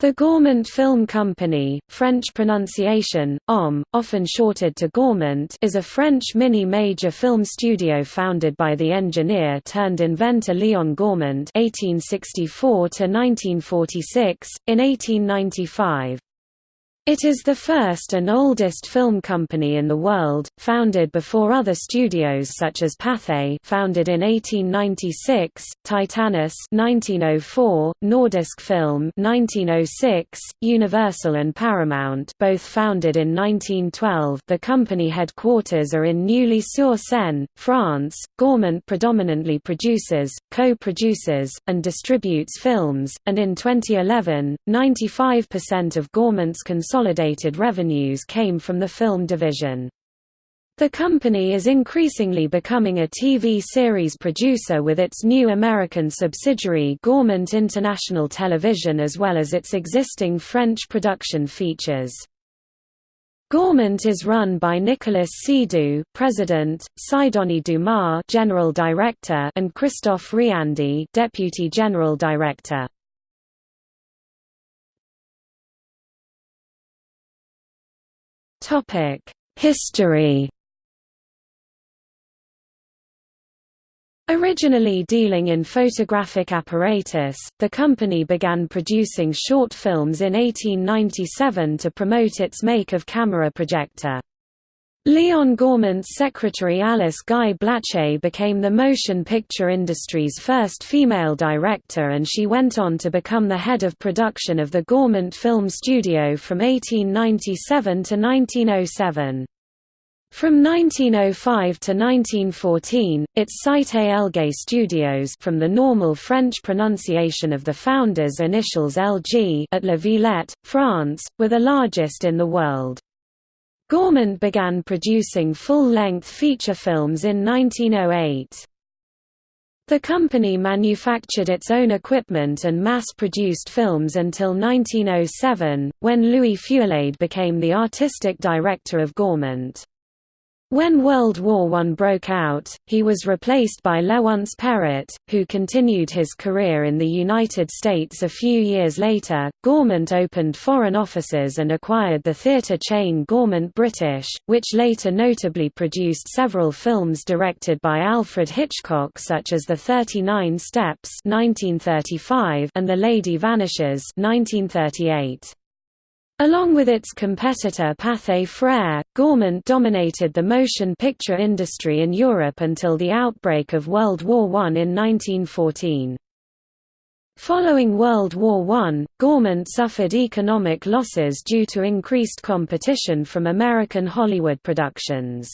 The Gaumont Film Company, French pronunciation, OM, often shorted to Gaumont is a French mini-major film studio founded by the engineer-turned-inventor Léon Gaumont (1864–1946) in 1895. It is the first and oldest film company in the world, founded before other studios such as Pathé founded in 1896, Titanus 1904, Nordisk Film 1906, Universal and Paramount both founded in 1912. The company headquarters are in Neuilly-sur-Seine, France. Gaumont predominantly produces, co-produces, and distributes films, and in 2011, 95% of consolidated consolidated revenues came from the film division. The company is increasingly becoming a TV series producer with its new American subsidiary Gaumont International Television as well as its existing French production features. Gaumont is run by Nicolas Seydoux, President, Sidonie Dumas, General Director, and Christophe Riandee, Deputy General Director. History Originally dealing in photographic apparatus, the company began producing short films in 1897 to promote its make of camera projector. Léon Gaumont's secretary Alice Guy Blaché became the motion picture industry's first female director and she went on to become the head of production of the Gaumont Film Studio from 1897 to 1907. From 1905 to 1914, its Cité Elgé Studios from the normal French pronunciation of the founder's initials LG at La Villette, France, were the largest in the world. Gaumont began producing full-length feature films in 1908. The company manufactured its own equipment and mass-produced films until 1907, when Louis Feuillade became the artistic director of Gaumont. When World War I broke out, he was replaced by Léonce Perret, who continued his career in the United States a few years later. Gaumont opened foreign offices and acquired the theatre chain Gaumont British, which later notably produced several films directed by Alfred Hitchcock such as The 39 Steps (1935) and The Lady Vanishes (1938). Along with its competitor Pathé Frères, Gaumont dominated the motion picture industry in Europe until the outbreak of World War I in 1914. Following World War I, Gaumont suffered economic losses due to increased competition from American Hollywood productions.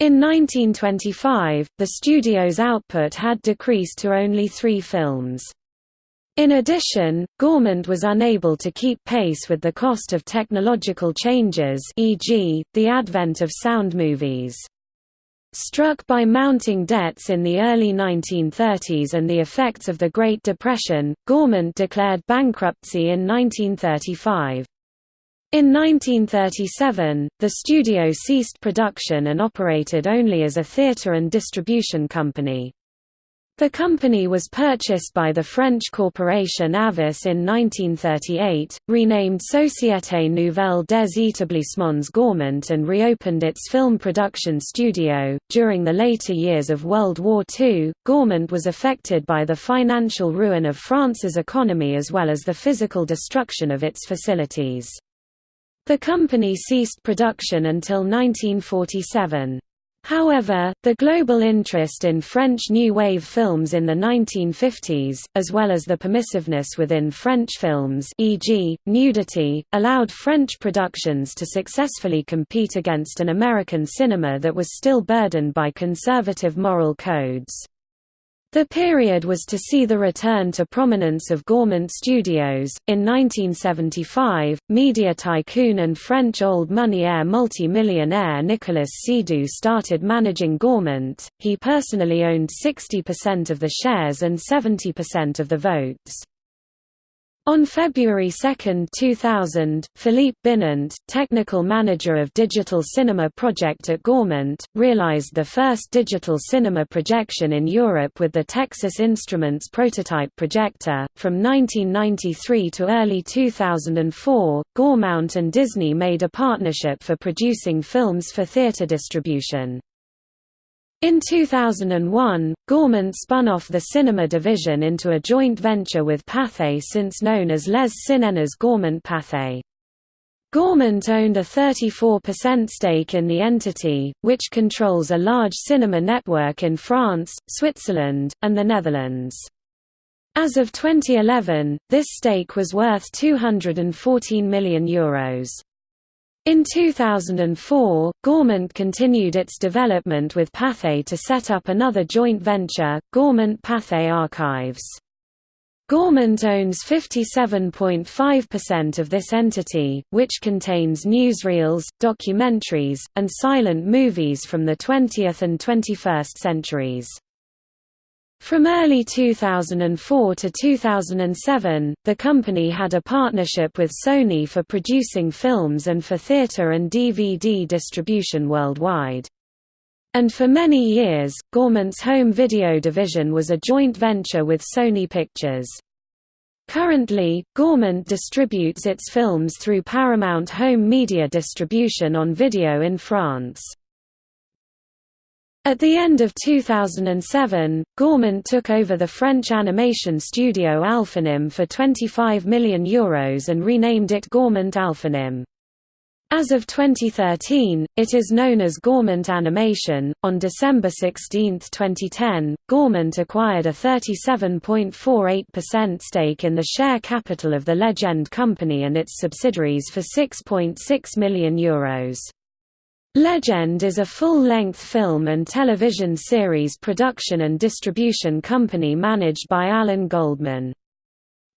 In 1925, the studio's output had decreased to only three films. In addition, Gaumont was unable to keep pace with the cost of technological changes e.g., the advent of sound movies. Struck by mounting debts in the early 1930s and the effects of the Great Depression, Gaumont declared bankruptcy in 1935. In 1937, the studio ceased production and operated only as a theatre and distribution company. The company was purchased by the French corporation Havas in 1938, renamed Société Nouvelle des Établissements Gaumont and reopened its film production studio. During the later years of World War II, Gaumont was affected by the financial ruin of France's economy as well as the physical destruction of its facilities. The company ceased production until 1947. However, the global interest in French New Wave films in the 1950s, as well as the permissiveness within French films e.g., nudity, allowed French productions to successfully compete against an American cinema that was still burdened by conservative moral codes. The period was to see the return to prominence of Gaumont Studios. In 1975, media tycoon and French old money heir multi-millionaire Nicolas Seydoux started managing Gaumont. He personally owned 60% of the shares and 70% of the votes. On February 2, 2000, Philippe Binant, technical manager of Digital Cinema Project at Gaumont, realized the first digital cinema projection in Europe with the Texas Instruments prototype projector. From 1993 to early 2004, Gaumont and Disney made a partnership for producing films for theater distribution. In 2001, Gaumont spun off the cinema division into a joint venture with Pathé since known as Les Cinémas Gaumont Pathé. Gaumont owned a 34% stake in the entity, which controls a large cinema network in France, Switzerland, and the Netherlands. As of 2011, this stake was worth €214 million. Euros. In 2004, Gaumont continued its development with Pathé to set up another joint venture, Gaumont Pathé Archives. Gaumont owns 57.5% of this entity, which contains newsreels, documentaries, and silent movies from the 20th and 21st centuries. From early 2004 to 2007, the company had a partnership with Sony for producing films and for theater and DVD distribution worldwide. And for many years, Gaumont's home video division was a joint venture with Sony Pictures. Currently, Gaumont distributes its films through Paramount Home Media Distribution on video in France. At the end of 2007, Gaumont took over the French animation studio Alphanim for €25 million Euros and renamed it Gaumont Alphanim. As of 2013, it is known as Gaumont Animation. On December 16, 2010, Gaumont acquired a 37.48% stake in the share capital of the Legend Company and its subsidiaries for €6.6 .6 million euros. Legend is a full-length film and television series production and distribution company managed by Alan Goldman.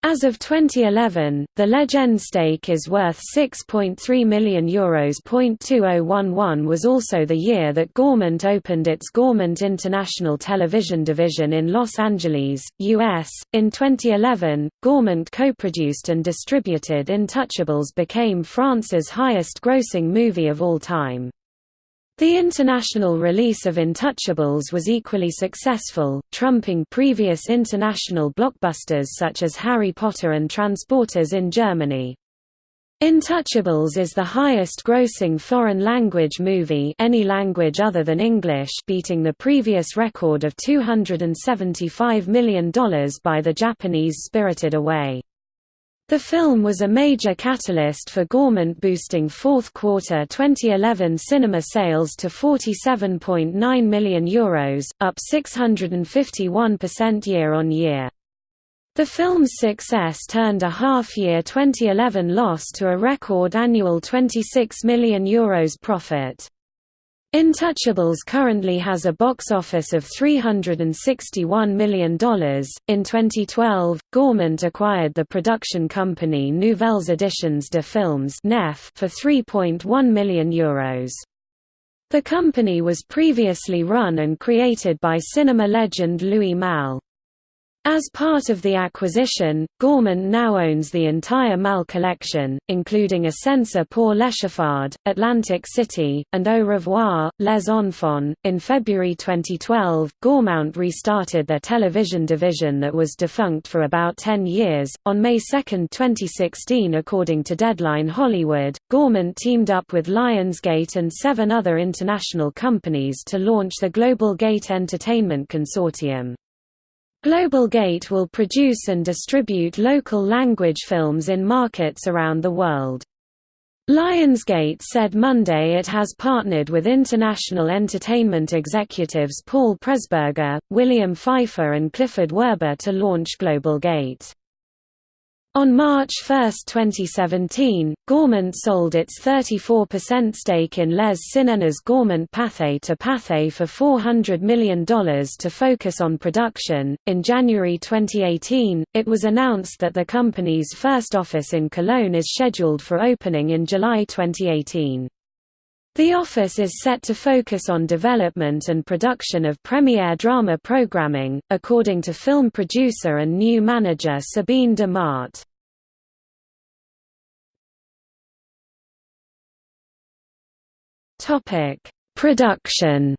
As of 2011, the Legend stake is worth €6.3 million. Euros. 2011 was also the year that Gaumont opened its Gaumont International Television division in Los Angeles, US. In 2011, Gaumont co-produced and distributed Intouchables became France's highest-grossing movie of all time. The international release of Intouchables was equally successful, trumping previous international blockbusters such as Harry Potter and Transformers in Germany. Intouchables is the highest-grossing foreign-language movie any language other than English beating the previous record of $275 million by the Japanese Spirited Away. The film was a major catalyst for Gaumont boosting fourth quarter 2011 cinema sales to €47.9 million, Euros, up 651% year-on-year. The film's success turned a half-year 2011 loss to a record annual €26 million Euros profit. Intouchables currently has a box office of $361 million. In 2012, Gaumont acquired the production company Nouvelles Editions de Films for €3.1 million. Euros. The company was previously run and created by cinema legend Louis Malle. As part of the acquisition, Gaumont now owns the entire Malle collection, including a Ascenseur pour l'Échafaud, Atlantic City, and Au revoir, Les Enfants. In February 2012, Gaumont restarted their television division that was defunct for about 10 years. On May 2, 2016, according to Deadline Hollywood, Gaumont teamed up with Lionsgate and seven other international companies to launch the Global Gate Entertainment Consortium. Global Gate will produce and distribute local language films in markets around the world. Lionsgate said Monday it has partnered with international entertainment executives Paul Presburger, William Pfeiffer and Clifford Werber to launch Global Gate. On March 1, 2017, Gaumont sold its 34% stake in Les Cinémas Gaumont Pathé to Pathé for $400 million to focus on production. In January 2018, it was announced that the company's first office in Cologne is scheduled for opening in July 2018. The office is set to focus on development and production of premiere drama programming, according to film producer and new manager Sabine de Mardt. Production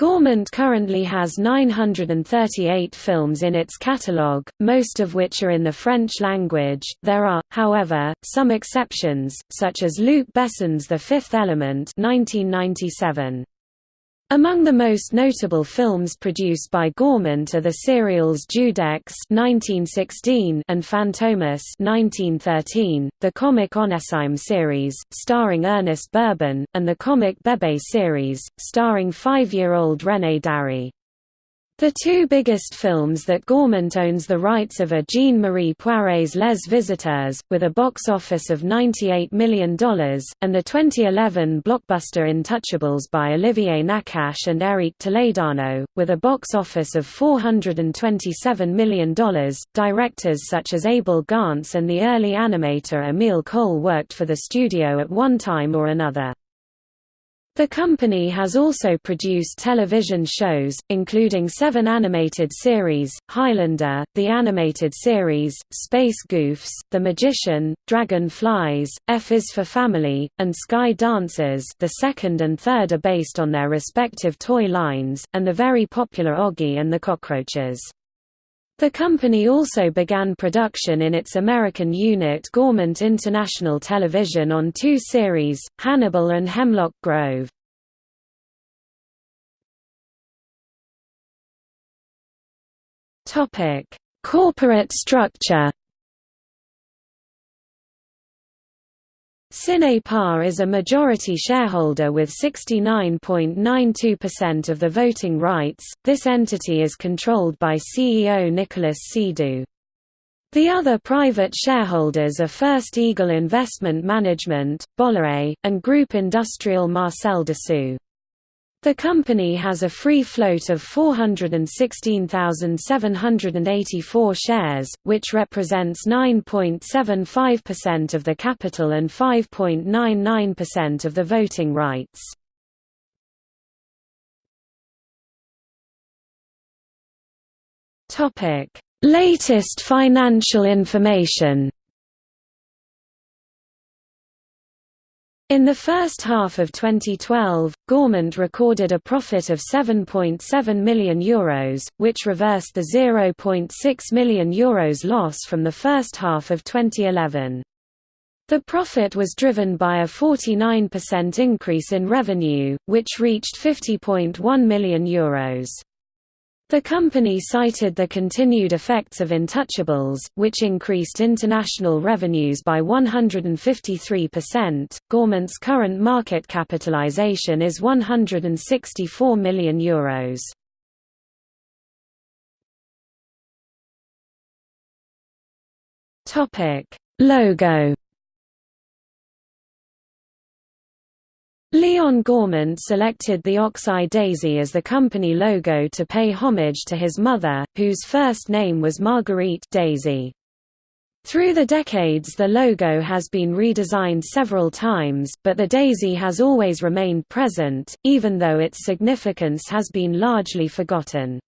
Gaumont currently has 938 films in its catalogue, most of which are in the French language. There are, however, some exceptions, such as Luc Besson's The Fifth Element (1997). Among the most notable films produced by Gaumont are the serials Judex (1916) and Fantomas (1913), the comic Onesime series, starring Ernest Bourbon, and the comic Bébé series, starring five-year-old René Darry. The two biggest films that Gaumont owns the rights of are Jean-Marie Poiré's Les Visiteurs, with a box office of $98 million, and the 2011 blockbuster Intouchables by Olivier Nakache and Eric Toledano, with a box office of $427 million. Directors such as Abel Gance and the early animator Emile Cohl worked for the studio at one time or another. The company has also produced television shows, including seven animated series, Highlander, the animated series, Space Goofs, The Magician, Dragon Flyz, F is for Family, and Sky Dancers the second and third are based on their respective toy lines, and the very popular Oggy and the Cockroaches. The company also began production in its American unit Gaumont International Television on two series, Hannibal and Hemlock Grove. Corporate structure Cinepar is a majority shareholder with 69.92% of the voting rights. This entity is controlled by CEO Nicolas Seydoux. The other private shareholders are First Eagle Investment Management, Bolloré, and Groupe Industriel Marcel Dassault. The company has a free float of 416,784 shares, which represents 9.75% of the capital and 5.99% of the voting rights. Latest financial information In the first half of 2012, Gaumont recorded a profit of €7.7 million, Euros, which reversed the €0.6 million Euros loss from the first half of 2011. The profit was driven by a 49% increase in revenue, which reached €50.1 million. Euros. The company cited the continued effects of Intouchables, which increased international revenues by 153%. Gaumont's current market capitalization is €164 million. Euros. Topic: Logo Leon Gaumont selected the ox-eye daisy as the company logo to pay homage to his mother, whose first name was Marguerite Daisy. Through the decades the logo has been redesigned several times, but the daisy has always remained present, even though its significance has been largely forgotten.